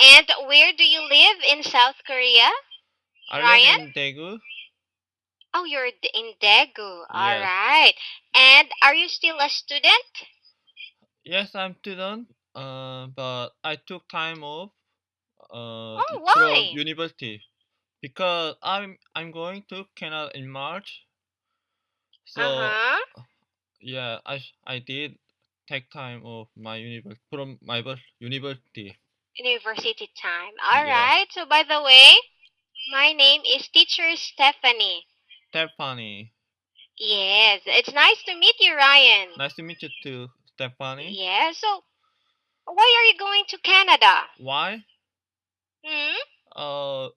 And where do you live in South Korea? I Ryan? live in Daegu. Oh, you're in Daegu. All Yes. right. And are you still a student? Yes, I'm student. Uh, but I took time off. Uh, Oh, from why? university because I'm I'm going to Canada in March. So Uh-huh. yeah, I I did take time off my university from my university. University time. All Yeah, right. So, by the way, my name is Teacher Stephanie. Stephanie. Yes, it's nice to meet you, Ryan. Nice to meet you too, Stephanie. Yeah. So, why are you going to Canada? Why? Hmm? Uh,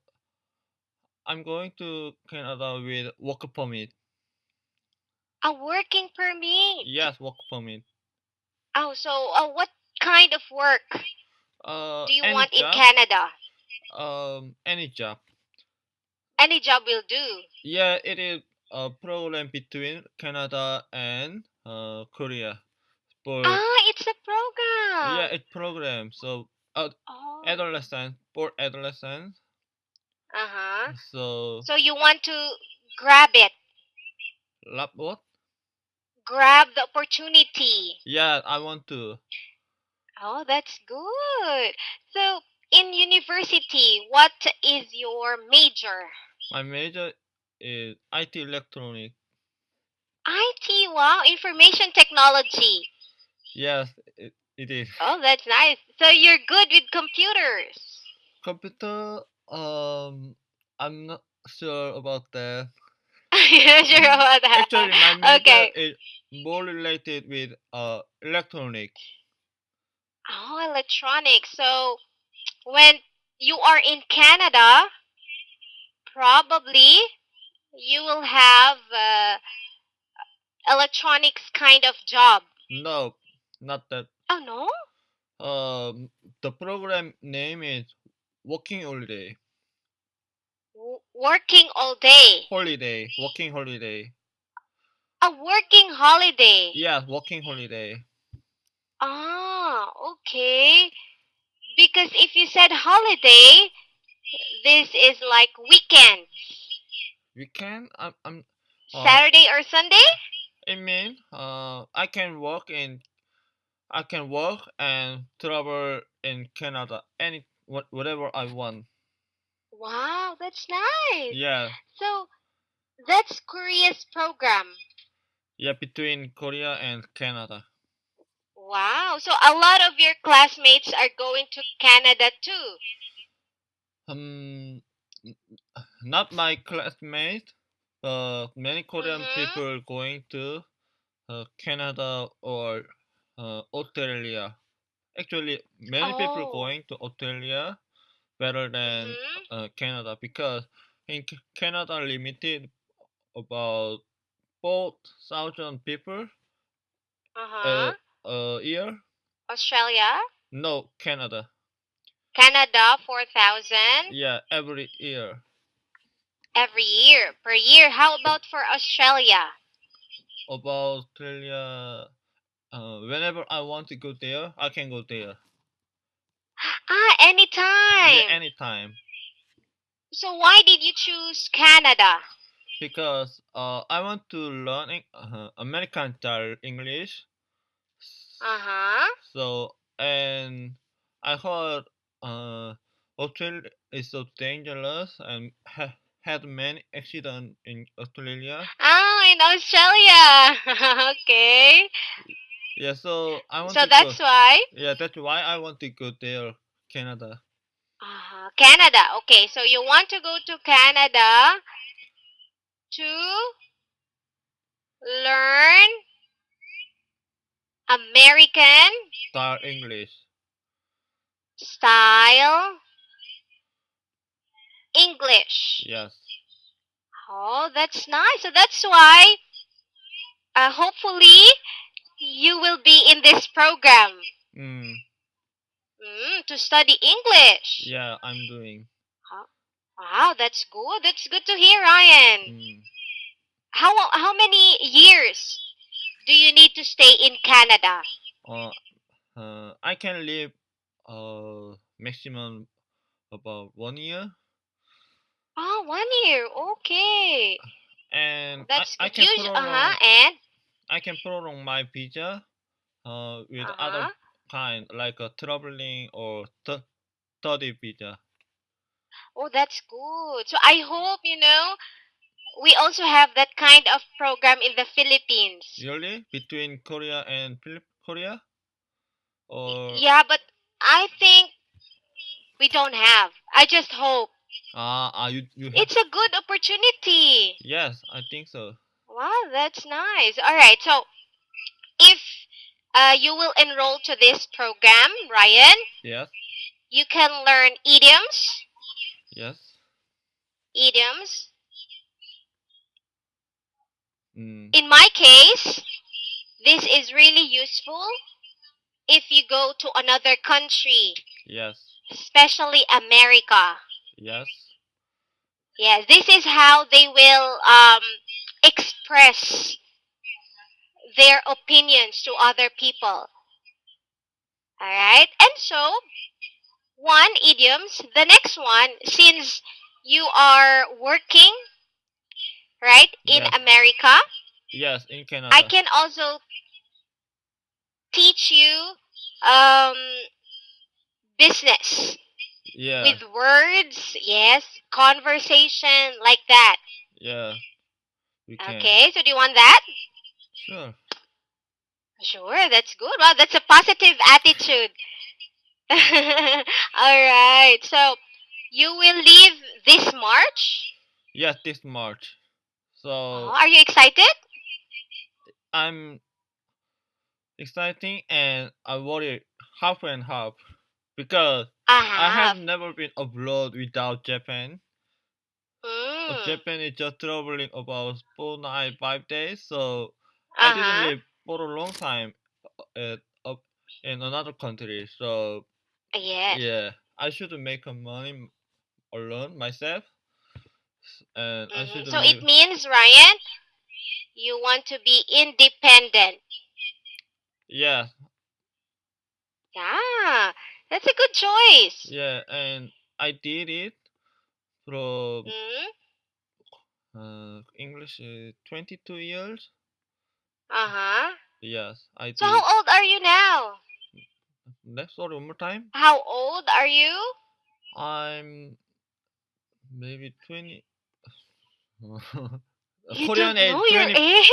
I'm going to Canada with work permit. A working permit. Yes, work permit. Oh, so uh, what kind of work Uh, do you want in. Canada? Um, any job. Any job will do. Yeah, it is a program between Canada and uh, Korea for Ah, it's a program. yeah, it's program. So uh, Oh. adolescent for adolescent. Uh-huh. So So you want to grab it, lab what? grab the opportunity. Yeah, I want to. Oh, that's good. So in university, what is your major? My major is IT electronic. IT, wow, information technology. Yes, it, it is. Oh, that's nice. So you're good with computers. Computer. Um, I'm not sure about that. You're not sure about that. Actually, my major Okay. is more related with uh electronic. Oh, electronics. So when you are in Canada, probably you will have uh, electronics kind of job. No, not that. Oh no? Um, the program name is Working Holiday. W- working all day. Holiday. Working Holiday. A working holiday. Yeah, Working Holiday. Ah, okay. Because if you said holiday, this is like weekend. Weekend. I'm. I'm. Uh, Saturday or Sunday? I mean, uh, I can work in. I can work and travel in Canada any what whatever I want. Wow, that's nice. Yeah, So that's Korea's program. yeah, between Korea and Canada. Wow. So a lot of your classmates are going to Canada too. Um, not my classmates, but many Korean Mm-hmm. people going to uh, Canada or uh, Australia. Actually, many people Oh. going to Australia better than Mm-hmm. uh, Canada because in C- Canada limited about four thousand people Uh-huh. A a year. Australia, No, Canada. Canada, 4,000 Yeah, every year. every year per year. How about for Australia? About Australia, uh, whenever I want to go there, I can go there. Ah, Yeah, anytime. anytime. So why did you choose Canada? Because uh, I want to learn uh, American style English. Uh-huh. So and I heard uh, Australia is so dangerous and ha- had many accidents in Australia. Ah, in Australia. okay. Yeah, so I want So to go. that's why. Yeah, that's why I want to go there, Canada. Uh, Canada. Okay, so you want to go to Canada to learn American Style English. style English. Yes. Oh, that's nice. So that's why uh, hopefully you will be in this program Mm. mm, to study English. Yeah, I'm doing. Wow, that's good. That's good to hear, Ryan. Mm. How how many years do you need to stay in Canada? Uh, uh, I can live uh maximum about one year, Oh, one year. Okay. and That's I, I can prolong uh-huh. And I can prolong my visa uh, with uh-huh. other kind like a traveling or th- study visa. Oh, that's good. So I hope, you know, we also have that kind of program in the Philippines. Really, between Korea and Korea, or Yeah, but I think we don't have. I just hope. ah ah you you It's a good opportunity. yes I think so. Wow, that's nice. All right. So, if uh, you will enroll to this program, Ryan, Yes you can learn idioms, yes. idioms. Mm, In my case, this is really useful if you go to another country, yes especially America. yes Yes, this is how they will um, express their opinions to other people. All right, and so one idioms. The next one, since you are working, right, in Yes. America, yes in Canada. I can also teach you um, business yeah with words. Yes, conversation like that. yeah we can Okay, so do you want that? sure Sure, that's good. Wow, that's a positive attitude. All right. So you will leave this March. yes this March. So Oh, are you excited? I'm exciting and I worry half and half because I Uh-huh. have never been abroad without Japan. Uh, Mm. Japan is just traveling about four night five days, so I didn't Uh-huh. live for a long time at up in another country. So yeah, yeah, I should make a money alone myself, Mm -hmm. So it means, Ryan, you want to be independent. Yeah. Yeah, that's a good choice. Yeah, and I did it from mm -hmm. uh, English uh, 22 years. Uh huh. Yes, I So how old are you now? Let's sorry, one more time. How old are you? I'm maybe 20. Korean age know your age.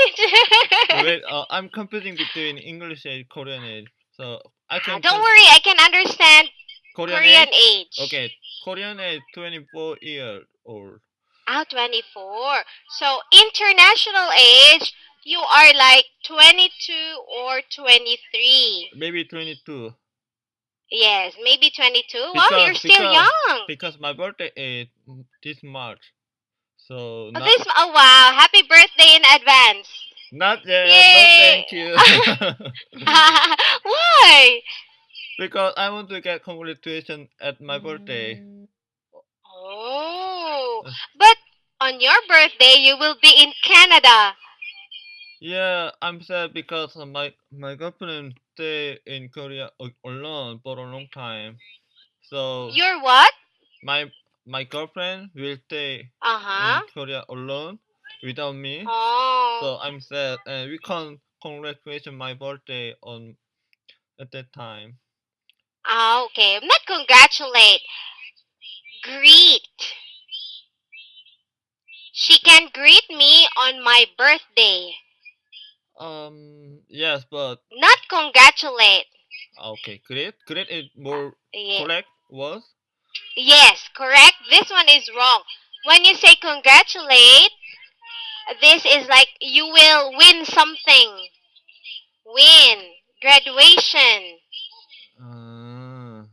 Wait, uh, I'm confusing between English age, Korean age. So I Ah, can don't worry, I can understand Korean, Korean age. age. Okay, Korean age, 24 year old. Ah, 24. So international age, you are like 22 or 23. Maybe 22. Yes, maybe 22. wow, you're Because- still young. Because my birthday is this March. So not, this, oh wow, happy birthday in advance. not yet. Yay. No, thank you. Why? because I want to get congratulations at my birthday. Oh, Uh. but on your birthday, you will be in Canada. Yeah, I'm sad because my my girlfriend stay in Korea alone for a long time. So You're what? my my girlfriend will stay Uh huh. in Korea alone without me. Oh. So I'm sad, and we can't congratulate my birthday on at that time. Ah, okay. Not congratulate. Greet. She can greet me on my birthday. Um, yes, but Not congratulate. okay, great, great is more Ye- correct was. Yes, correct. This one is wrong. When you say congratulate, this is like you will win something. Win. Graduation. Uh,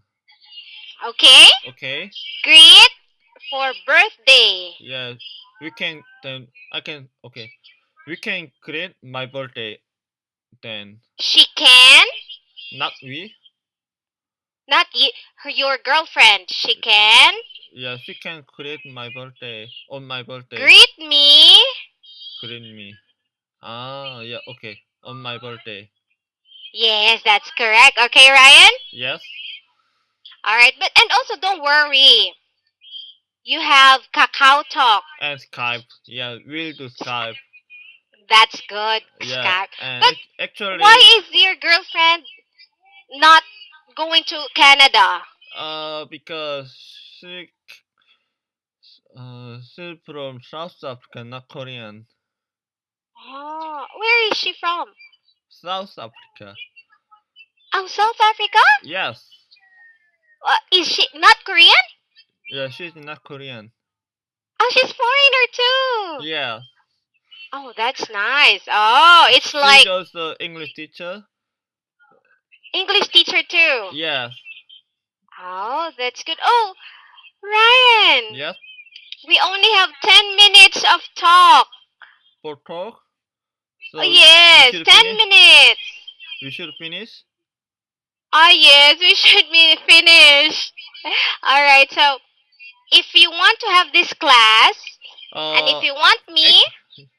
Okay? okay, Greet for birthday. yeah, we can then. I can okay, we can create my birthday then. She can. Not we. Not you, her, your girlfriend. She can. Yeah, she can create my birthday on my birthday. Greet me. Greet me. Ah, yeah, okay, on my birthday. Yes, that's correct. Okay, Ryan? Yes. All right, but and also don't worry. You have Kakao Talk. and Skype. Yeah, we'll do Skype. That's good. Yeah, Skype. and But actually, Why is your girlfriend not going to Canada? uh, because she, uh, she's from South Africa, not Korean. Oh, where is she from? South Africa. Oh, South Africa? Yes. Uh, is she not Korean? Yeah, she's not Korean. Oh, she's foreigner too. Yeah. Oh, that's nice. Oh, it's She's like also English teacher. English teacher too. Yes. Oh, that's good. Oh, Ryan, Yes. we only have 10 minutes of talk. For talk. So oh, yes, 10 finish? minutes. we should finish. Ah, yes, we should be finished. All right, so if you want to have this class, Uh, and if you want me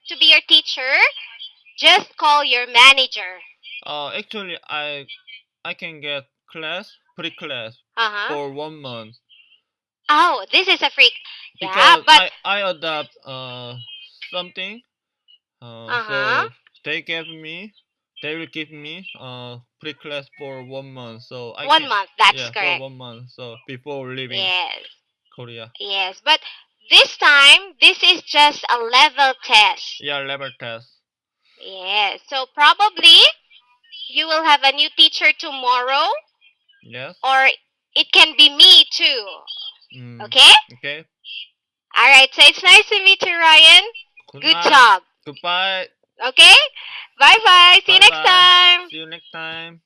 to be your teacher, just call your manager. uh, actually, I, I can get class, pre-class Uh-huh. for one month. Oh, this is a freak. Yeah, because but I, I adopt uh something. Uh, Uh-huh. So they gave me, they will give me uh pre class for one month. So I one can, month, that's yeah, correct. for one month. So before leaving Yes, Korea, yes. But this time, this is just a level test. yeah, level test. Yes, so probably you will have a new teacher tomorrow, Yes. or it can be me too. Mm, Okay? Okay. All right, so it's nice to meet you, Ryan. Good, Good job. Goodbye. Okay? Bye bye. See you next Bye-bye. time. See you next time.